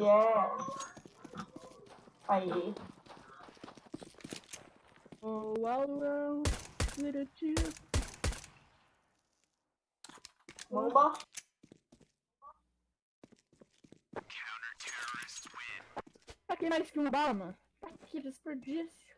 Yes. Aí. Oh, wow, wow, little tio. Bomba. Pra que mais que uma bala, mano? Pra que desperdício?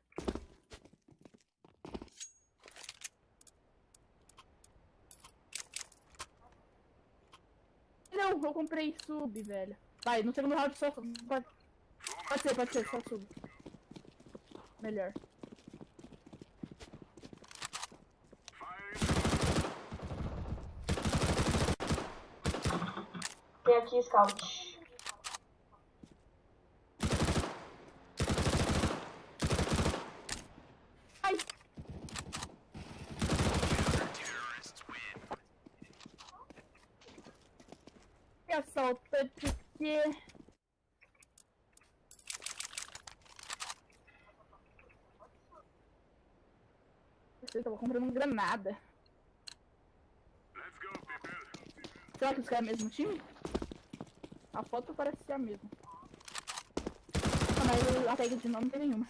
Não, eu comprei sub, velho. Vai, no segundo round só. Pode, pode ser, pode ser, só sub. Melhor. Tem aqui scout. Ai! Que assaltante que... Eu tava comprando granada. Será que os caras é o mesmo time? A foto parece ser a mesma. Ah, mas a tag de nome não tem nenhuma.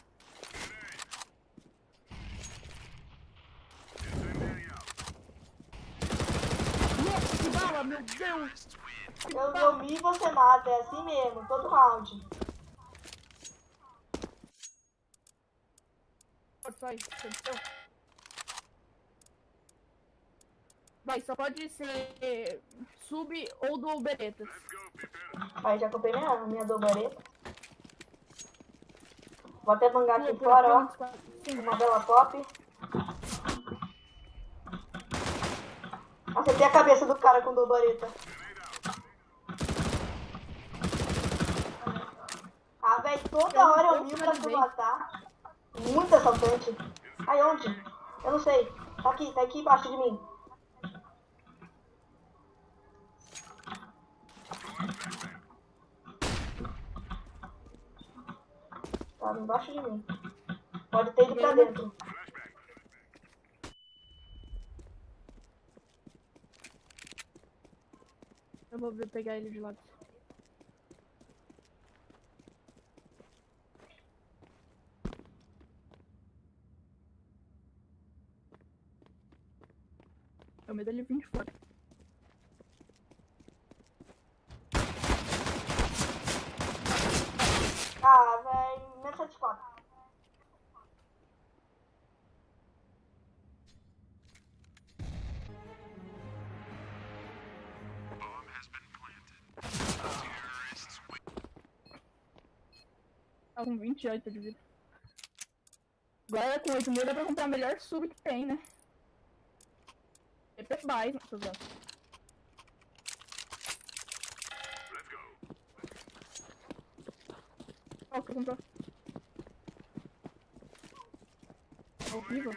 Nossa, que bala, meu Deus! Eu dormi e você mata, é assim mesmo, todo round. Sai, aconteceu? Vai, só pode ser sub ou do Beretas. Aí já comprei minha, minha dobareta. Vou até bangar aqui fora, ó. Uma bela pop. Acertei a cabeça do cara com. Ah, velho, toda hora eu miro pra tu matar. Muito assaltante. Aí onde? Eu não sei. Tá aqui, tá aqui embaixo de mim. Tá embaixo de mim. Pode ter ido pra dentro. eu vou pegar ele de lado. Eu medo dele vir de fora. Ah, velho, menos 74. Tá com 28 de vida. Agora com 8 mil dá pra comprar a melhor sub que tem, né? Pra mais, tô usando. Qual que comprou? É horrível.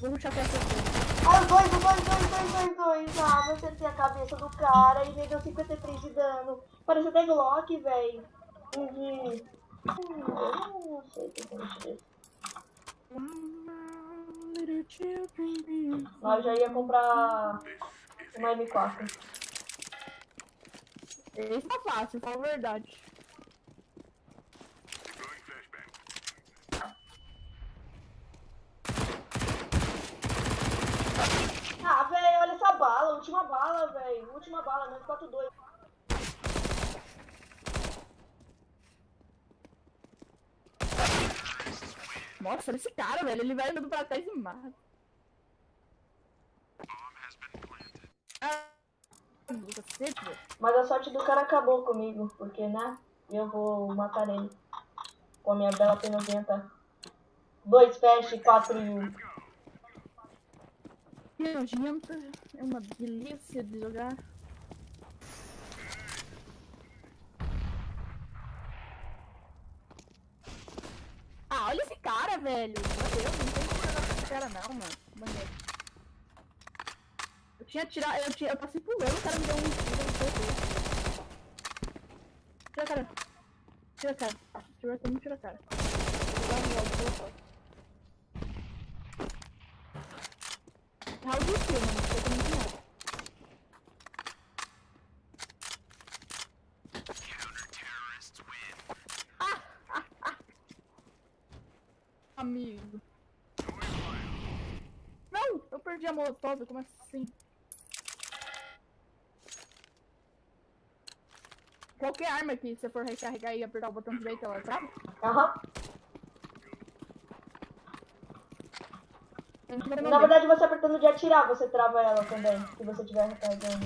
Vou ruxar pra essa Ah, dois, dois, dois, dois, dois, dois. Ah, eu acertei a cabeça do cara e ele deu 53 de dano. Parece até Glock, velho. Uhum. Eu não sei o que eu desse. Nós já ia comprar uma M4. Esse tá fácil, fala a verdade. Ah, velho, olha essa bala. Última bala, velho. Última bala, menos 4-2. Nossa, esse cara, velho. Ele vai andando pra trás e mata. Ah. Mas a sorte do cara acabou comigo, porque, né? Eu vou matar ele. Com a minha bela P90. Dois flash, quatro e um. Que nojento. É uma delícia de jogar. Ah, olha esse cara, velho. Meu Deus, não tem como jogar com esse cara não, mano. Maneiro. Eu tinha tirado, eu, tinha, eu passei pulando, o cara me deu um tiro, não sei. Tira a cara. Tira a cara. Tira a cara, não tira a cara. Vou jogar no jogo, vou jogar. carro do filme, mano. Isso aqui não é. Ah, ah, ah. Amigo. Não, eu perdi a molotov, como assim? Qualquer arma que você for recarregar e apertar o botão direito, ela trava? Aham. Vendo Na verdade, você apertando de atirar, você trava ela também, se você tiver recarregando.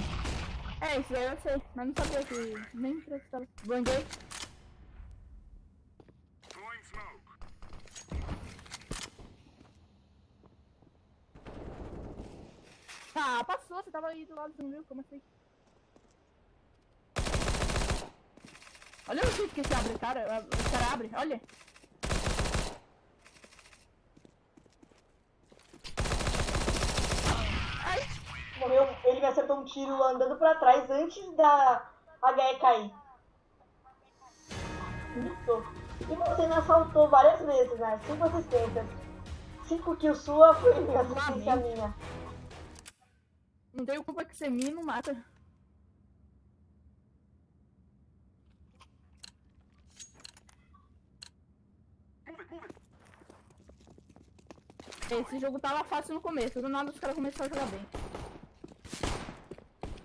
É, isso aí eu sei, mas não sabia que nem precisava. Banguei. Ah, passou, você tava aí do lado, não viu? Como assim? Olha o jeito que esse abre, cara. O cara abre, olha. Ai, Morreu, ele me acertou um tiro andando pra trás antes da HE cair. E você me assaltou várias vezes, né? Cinco assistências. Cinco kills sua foi assistência minha. Não tenho culpa que você me não mata. Esse jogo tava fácil no começo, do nada os caras começaram a jogar bem.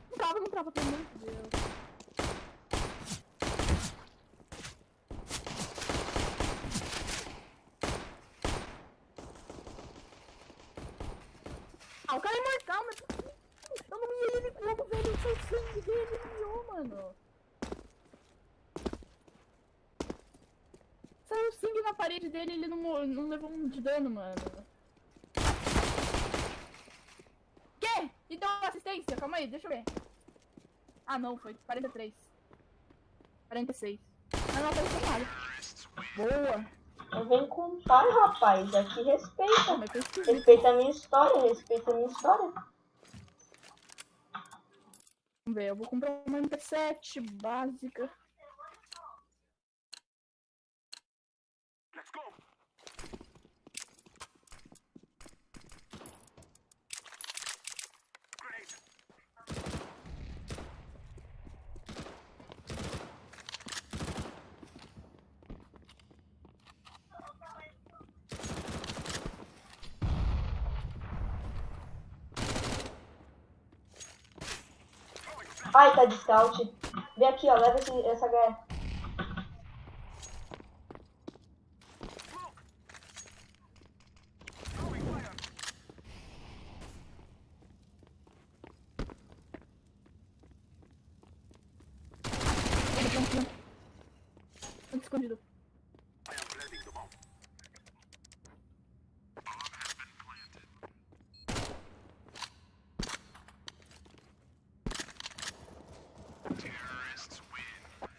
Não trava, não trava, pelo amor de Deus. Ah, o cara é imortal, mas... Eu não ia ele como, velho, eu sei o sangue dele, ele miou, mano. Saiu sangue na parede dele, ele não, não levou um de dano, mano. Quê? Então assistência, calma aí, deixa eu ver. Ah não, foi 43. 46. Mas não apareceu nada. Boa. Eu venho com pai, rapaz. Aqui Ah, respeita. Respeita a minha história, respeita a minha história. Vamos ver, eu vou comprar uma MP7 básica. Ai, tá de scout. Vem aqui, ó. Leva esse, essa HE. Ele plantando. Muito escondido.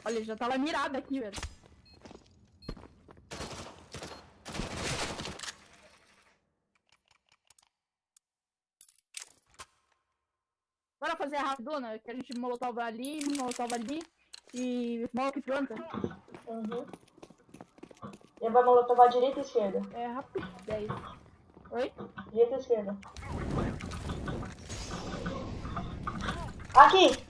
Olha, já tava mirado aqui, velho. Bora fazer a rapidona, que a gente molotova ali, molotova ali e molotov planta. Uhum. Ele vai molotovar direita e esquerda. É rapidez. Oi? Direita e esquerda. Aqui!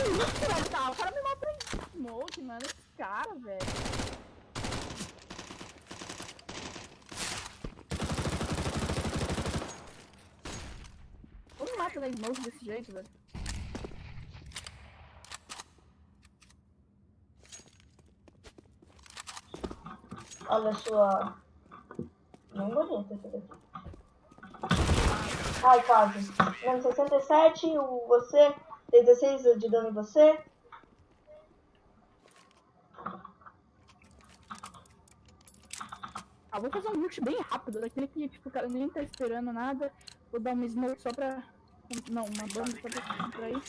Velho? Tá, o cara me matou em smoke, mano. Esse cara, velho. Como mata da smoke desse jeito, velho? Olha a sua. Bem bonita essa daqui. Ai, quase. Menos 67, o você. Tem 16 de dano em você. Ah, vou fazer um rush bem rápido, daquele que, tipo, o cara nem tá esperando nada. Vou dar uma smoke só pra... Não, uma bomba só pra contrair.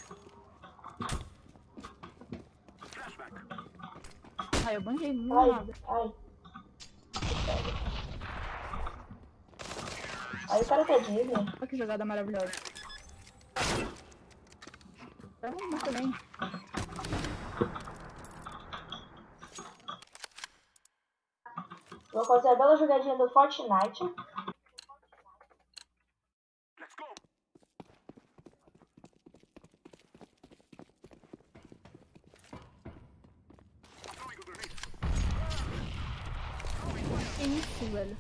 Ah, eu banguei, não Ai, nada. ai. Aí o cara tá Disney. Olha que jogada maravilhosa. Tá bom também. Vou fazer a bela jogadinha do Fortnite. Que isso, velho.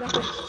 Toma. Me dá coisa.